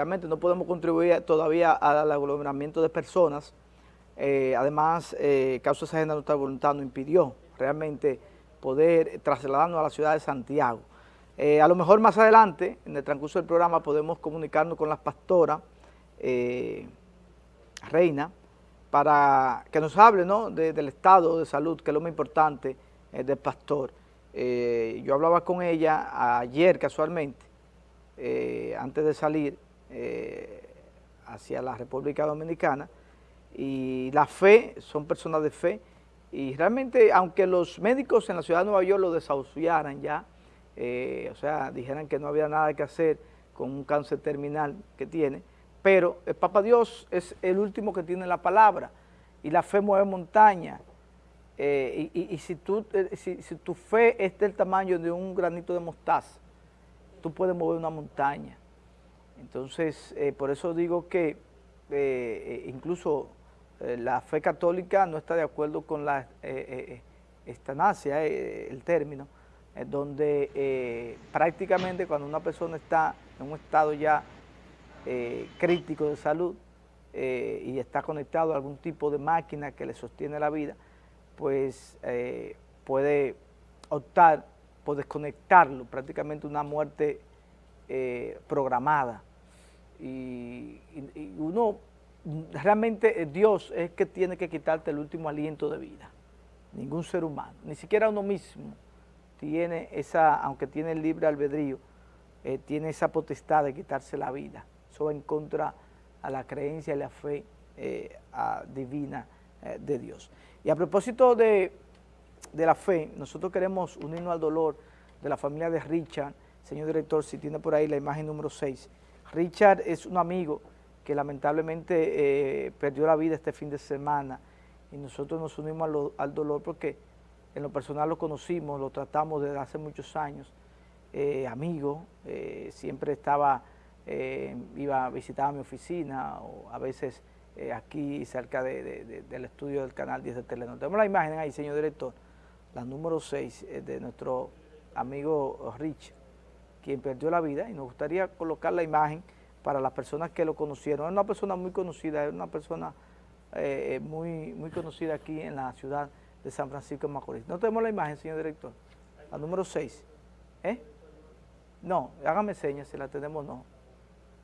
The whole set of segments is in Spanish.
realmente no podemos contribuir todavía al aglomeramiento de personas. Eh, además, eh, causa esa agenda nuestra voluntad nos impidió realmente poder trasladarnos a la ciudad de Santiago. Eh, a lo mejor más adelante, en el transcurso del programa, podemos comunicarnos con las pastoras, Reina, para que nos hable del estado de salud, que es lo más importante del pastor. yo hablaba con ella ayer casualmente, antes de salir, eh, hacia la República Dominicana y la fe, son personas de fe y realmente aunque los médicos en la ciudad de Nueva York lo desahuciaran ya, eh, o sea, dijeran que no había nada que hacer con un cáncer terminal que tiene, pero el Papa Dios es el último que tiene la palabra y la fe mueve montaña. Eh, y, si, tú, si, si tu fe es del tamaño de un granito de mostaza, tú puedes mover una montaña. Entonces, eh, por eso digo que eh, eh, incluso la fe católica no está de acuerdo con la estanasia, el término, donde prácticamente cuando una persona está en un estado ya crítico de salud y está conectado a algún tipo de máquina que le sostiene la vida, pues puede optar por desconectarlo, prácticamente una muerte programada y, uno, realmente eh, Dios es que tiene que quitarte el último aliento de vida, ningún ser humano, ni siquiera uno mismo tiene esa, aunque tiene el libre albedrío, eh, tiene esa potestad de quitarse la vida, eso va en contra a la creencia y la fe eh, divina de Dios. Y a propósito de, de la fe, nosotros queremos unirnos al dolor de la familia de Richard, señor director, si tiene por ahí la imagen número 6, Richard es un amigo que lamentablemente eh, perdió la vida este fin de semana y nosotros nos unimos al dolor porque en lo personal lo conocimos, lo tratamos desde hace muchos años, eh, amigo, eh, siempre estaba, iba a visitar mi oficina o a veces aquí cerca del estudio del canal 10 de Telenor. Tenemos la imagen ahí, señor director, la número 6 de nuestro amigo Richard quien perdió la vida y nos gustaría colocar la imagen para las personas que lo conocieron. Es una persona muy conocida, es una persona eh, eh, muy, muy conocida aquí en la ciudad de San Francisco de Macorís. ¿No tenemos la imagen, señor director? La número 6. ¿Eh? No, hágame señas si la tenemos o no.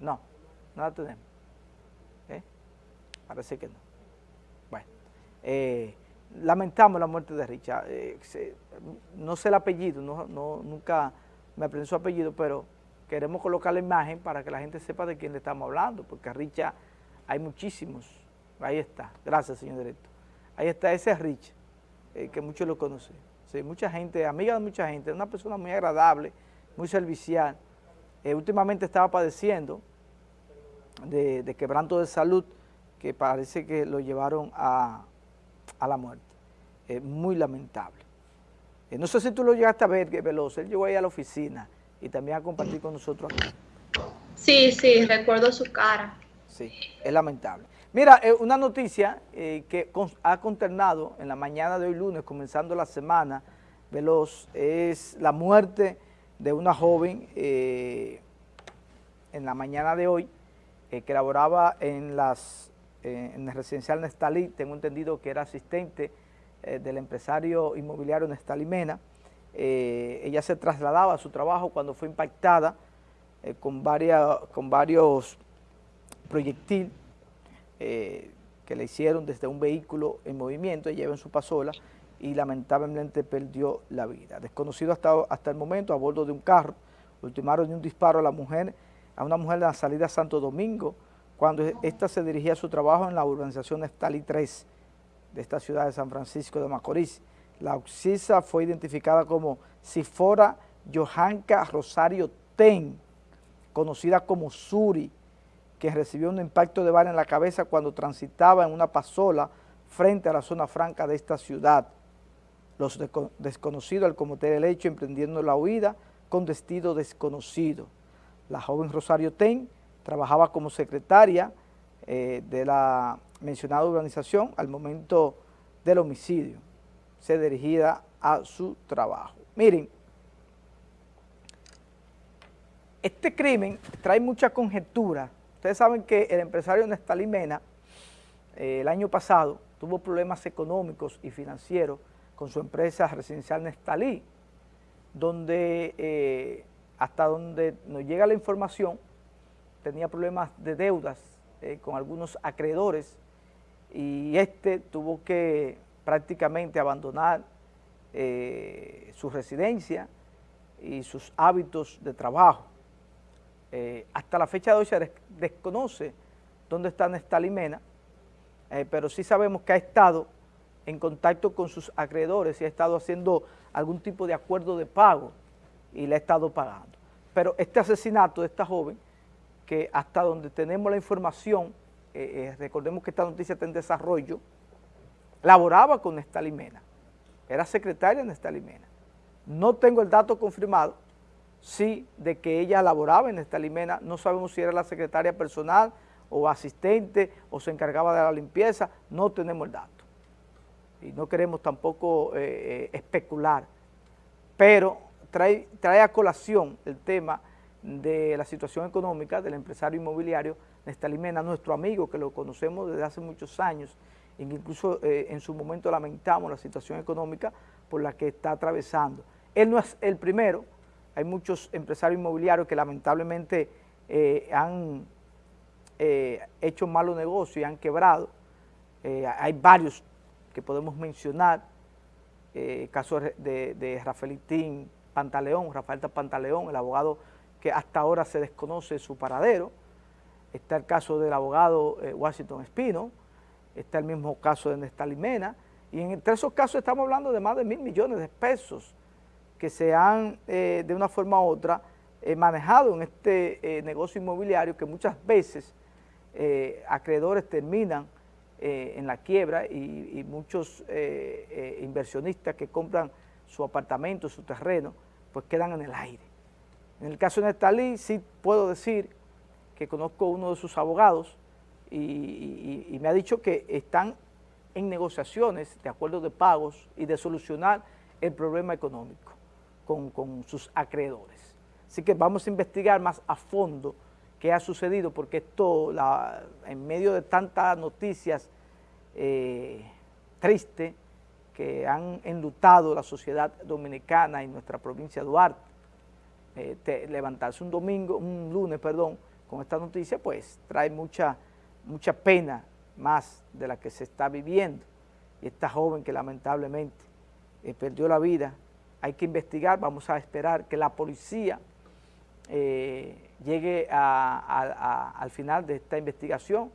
No, no la tenemos. ¿Eh? Parece que no. Bueno, lamentamos la muerte de Richard. no sé el apellido, no, no, nunca me aprendí su apellido, pero queremos colocar la imagen para que la gente sepa de quién le estamos hablando, porque a Richa hay muchísimos. Ahí está. Gracias, señor director. Ahí está ese Rich, eh, que muchos lo conocen. Sí, mucha gente, amiga de mucha gente, una persona muy agradable, muy servicial. Eh, últimamente estaba padeciendo de, quebranto de salud, que parece que lo llevaron a, la muerte. muy lamentable. Eh, no sé si tú lo llegaste a ver, que Veloz, él llegó ahí a la oficina y también a compartir con nosotros aquí. Sí, sí, recuerdo su cara. Sí, es lamentable. Mira, eh, una noticia eh, que ha consternado en la mañana de hoy lunes, comenzando la semana, Veloz, es la muerte de una joven en la mañana de hoy que laboraba en, las, en el residencial Nestalí, tengo entendido que era asistente eh, del empresario inmobiliario Nestalí Mena. Eh, ella se trasladaba a su trabajo cuando fue impactada eh, con, varias, con varios proyectiles que le hicieron desde un vehículo en movimiento, ella iba en su pasola y lamentablemente perdió la vida. Desconocido hasta, hasta el momento a bordo de un carro, ultimaron un disparo a la mujer, a una mujer de la salida Santo Domingo, cuando ésta se dirigía a su trabajo en la urbanización Estalí 3, de esta ciudad de San Francisco de Macorís. La oxisa fue identificada como Sifora Johanka Rosario Ten, conocida como Suri, que recibió un impacto de bala en la cabeza cuando transitaba en una pasola frente a la zona franca de esta ciudad. Los desconocidos al cometer el hecho emprendiendo la huida con destino desconocido. La joven Rosario Ten trabajaba como secretaria eh, de la mencionada organización al momento del homicidio, se dirigía a su trabajo. Miren, este crimen trae mucha conjetura Ustedes saben que el empresario Nestalí Mena, eh, el año pasado, tuvo problemas económicos y financieros con su empresa residencial Nestalí, donde eh, hasta donde nos llega la información, tenía problemas de deudas eh, con algunos acreedores y este tuvo que prácticamente abandonar su residencia y sus hábitos de trabajo. Eh, hasta la fecha de hoy se desconoce dónde está Nestalí Mena, eh, pero sí sabemos que ha estado en contacto con sus acreedores y ha estado haciendo algún tipo de acuerdo de pago y le ha estado pagando. Pero este asesinato de esta joven, que hasta donde tenemos la información, eh, recordemos que esta noticia está en desarrollo, laboraba con Nestalí Mena, era secretaria de Nestalí Mena. No tengo el dato confirmado, sí, de que ella laboraba en esta limena, no sabemos si era la secretaria personal o asistente o se encargaba de la limpieza, no tenemos el dato. Y no queremos tampoco eh, eh, especular, pero trae, trae a colación el tema de la situación económica del empresario inmobiliario Limena, nuestro amigo que lo conocemos desde hace muchos años, incluso eh, en su momento lamentamos la situación económica por la que está atravesando. Él no es el primero, hay muchos empresarios inmobiliarios que lamentablemente eh, han eh, hecho malos negocios y han quebrado. Eh, hay varios que podemos mencionar, el caso de, de Rafaelitín Pantaleón, Rafael Pantaleón, el abogado que hasta ahora se desconoce su paradero. Está el caso del abogado Washington Espino, está el mismo caso de Néstor Limena, y en entre esos casos estamos hablando de más de mil millones de pesos que se han eh, de una forma u otra eh, manejado en este eh, negocio inmobiliario que muchas veces acreedores terminan en la quiebra y, muchos inversionistas que compran su apartamento, su terreno, pues quedan en el aire. En el caso de Nestalí sí puedo decir que conozco uno de sus abogados y me ha dicho que están en negociaciones de acuerdos de pagos y de solucionar el problema económico con, sus acreedores. Así que vamos a investigar más a fondo qué ha sucedido, porque esto, en medio de tantas noticias eh, tristes que han enlutado la sociedad dominicana y nuestra provincia de Duarte, eh, levantarse un domingo, un lunes, perdón, con esta noticia, pues trae mucha, mucha pena más de la que se está viviendo. Y esta joven que lamentablemente eh, perdió la vida hay que investigar, vamos a esperar que la policía eh, llegue al final de esta investigación,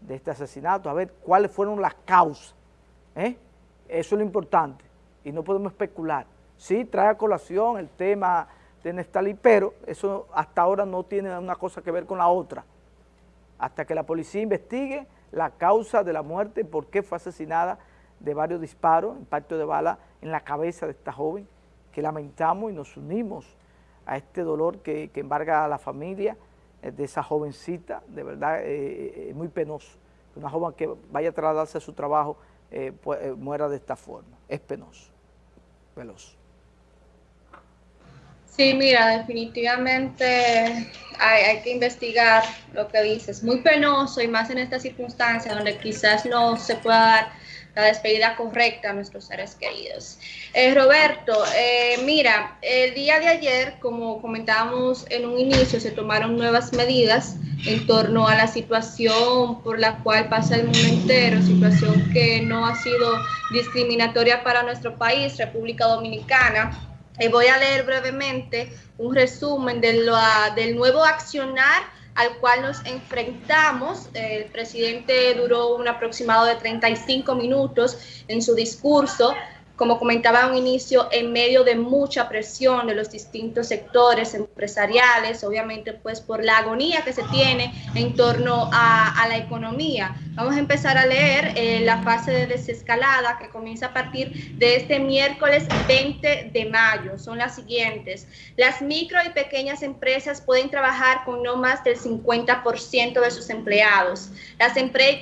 de este asesinato, a ver cuáles fueron las causas. ¿eh? Eso es lo importante y no podemos especular. Sí, trae a colación el tema de Nestalí, pero eso hasta ahora no tiene una cosa que ver con la otra. Hasta que la policía investigue la causa de la muerte, por qué fue asesinada de varios disparos, impacto de bala en la cabeza de esta joven, que lamentamos y nos unimos a este dolor que, embarga a la familia eh, de esa jovencita, de verdad es eh, eh, muy penoso. Una joven que vaya a trasladarse a su trabajo pues, muera de esta forma, es penoso, veloz. Sí, mira, definitivamente hay, hay, que investigar lo que dices. Muy penoso y más en esta circunstancia donde quizás no se pueda dar la despedida correcta a nuestros seres queridos. Eh, Roberto, eh, mira, el día de ayer, como comentábamos en un inicio, se tomaron nuevas medidas en torno a la situación por la cual pasa el mundo entero, situación que no ha sido discriminatoria para nuestro país, República Dominicana. Eh, voy a leer brevemente un resumen de del nuevo accionar al cual nos enfrentamos. El presidente duró un aproximado de 35 minutos en su discurso como comentaba a un inicio, en medio de mucha presión de los distintos sectores empresariales, obviamente pues por la agonía que se tiene en torno a, la economía. Vamos a empezar a leer eh, la fase de desescalada que comienza a partir de este miércoles 20 de mayo. Son las siguientes. Las micro y pequeñas empresas pueden trabajar con no más del 50% de sus empleados. Las,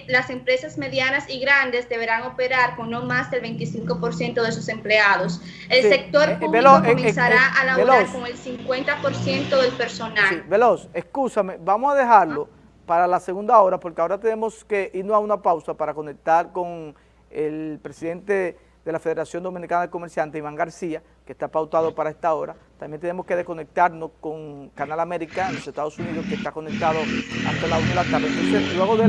las empresas medianas y grandes deberán operar con no más del 25% de sus empleados. El sector eh, público eh, comenzará eh, a laborar con el 50% del personal. Veloz, escúchame, vamos a dejarlo para la segunda hora, porque ahora tenemos que irnos a una pausa para conectar con el presidente de la Federación Dominicana de Comerciantes, Iván García, que está pautado para esta hora. También tenemos que desconectarnos con Canal América en los Estados Unidos, que está conectado hasta la 1 de la tarde. Entonces, luego de la